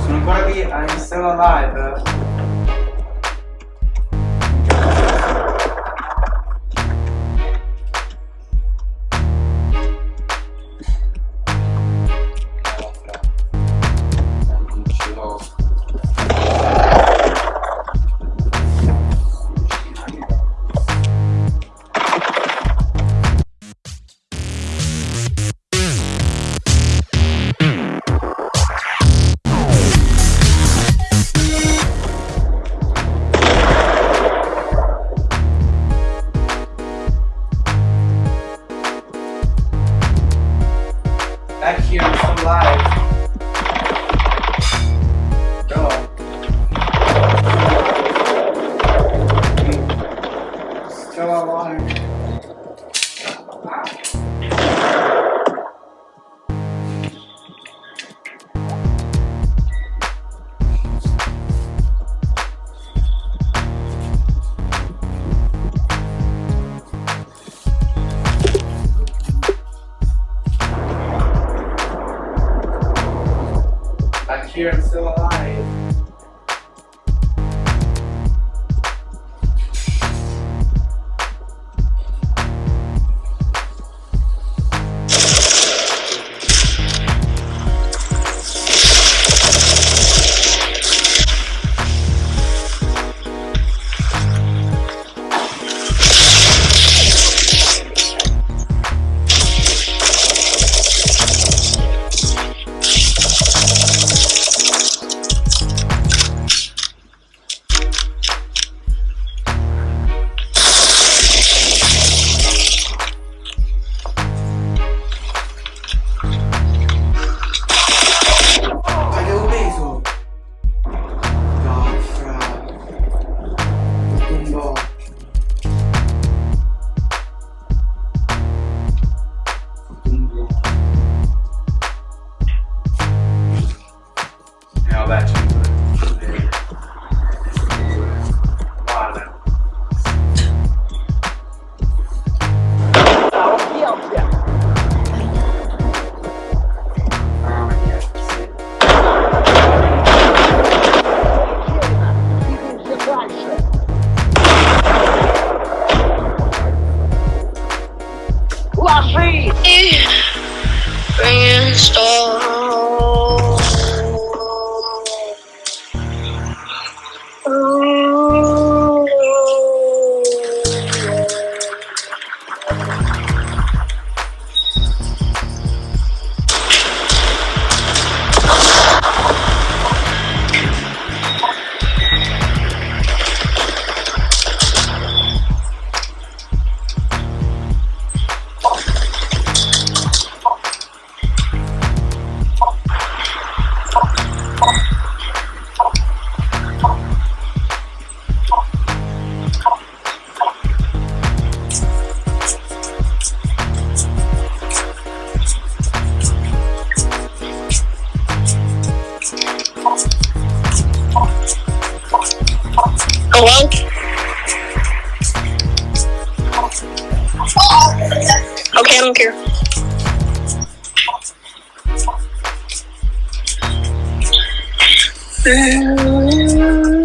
Sono ancora qui a Instagram Live. here, I'm still alive. There is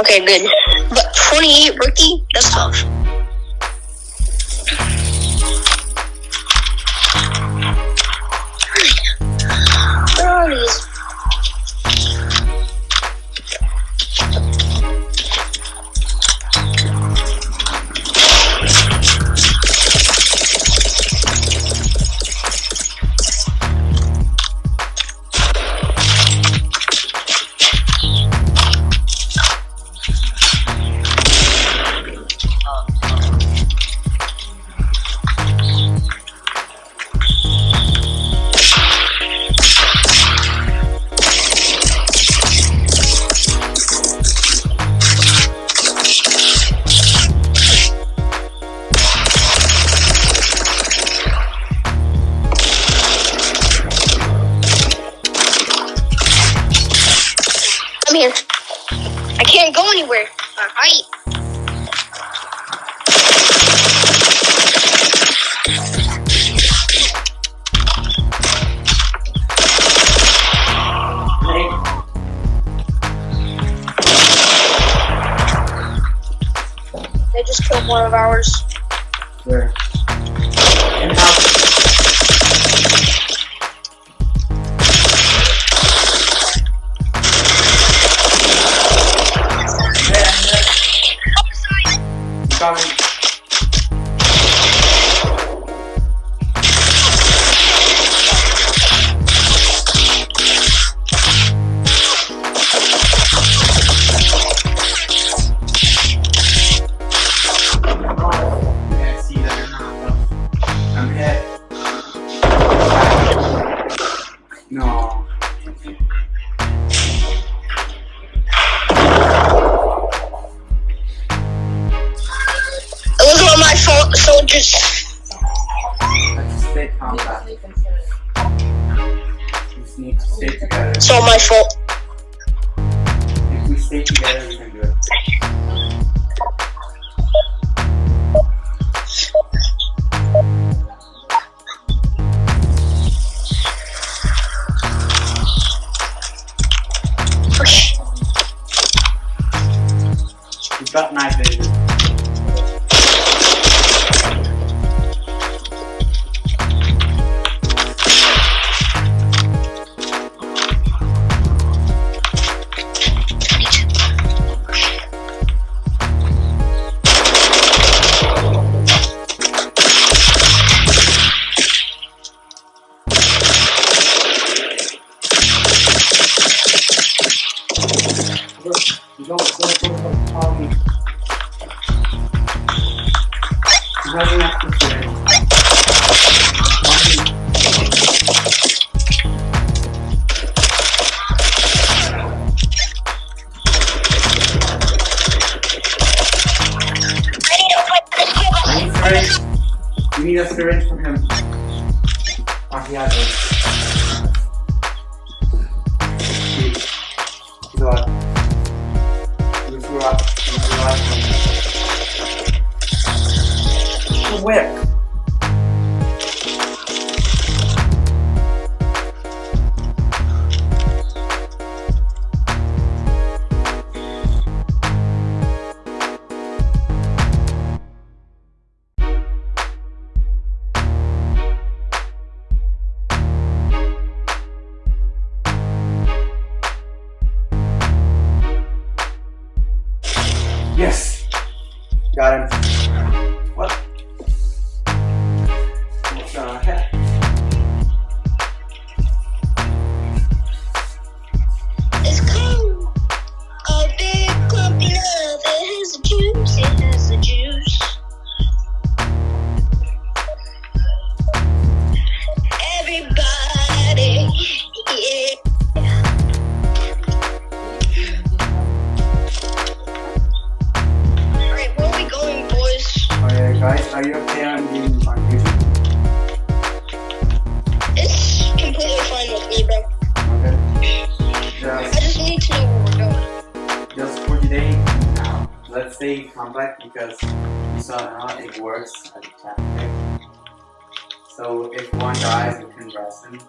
Okay, good. But 28 rookie, that's tough. One of ours. where? In house. Coming. Yeah, I It's all my fault. If we stay together, we can do it. Okay. Got night vision. You a syringe from him. Oh, he has it. Alright, guys, are you okay on being on YouTube? It's completely fine with me, bro. Okay. Just, I Just, need to know where we're going. just for today, now, let's stay compact because you saw how it works at the. Okay? So if one dies, you can rest him.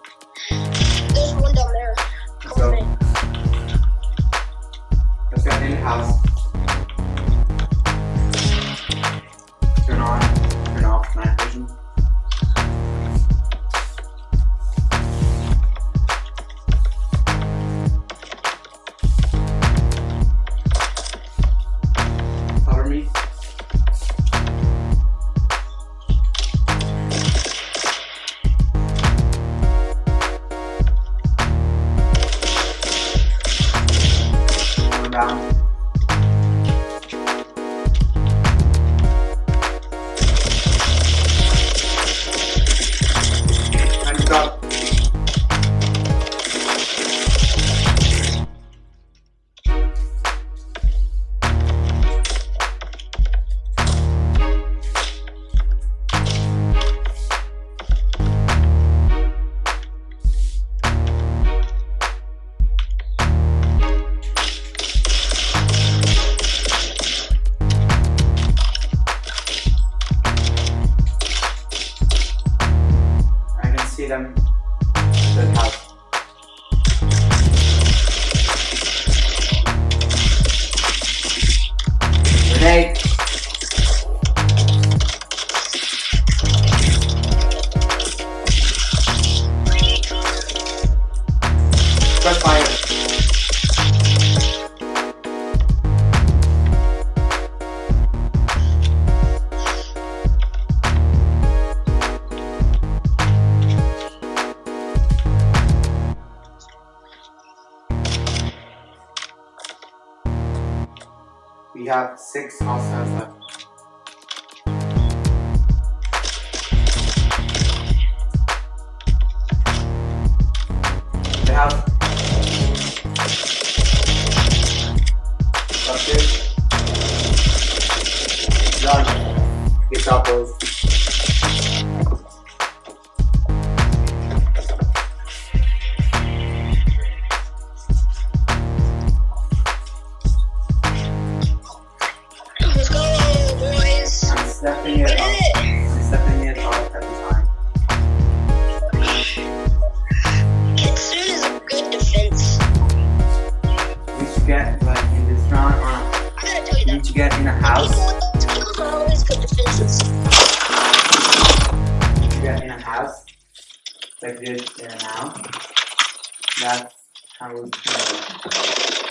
We have six hostiles left. They have. That's. Done. Boys. Get like in gotta tell you need to get in a house. We need to get in a house. Like this now. That's how we play.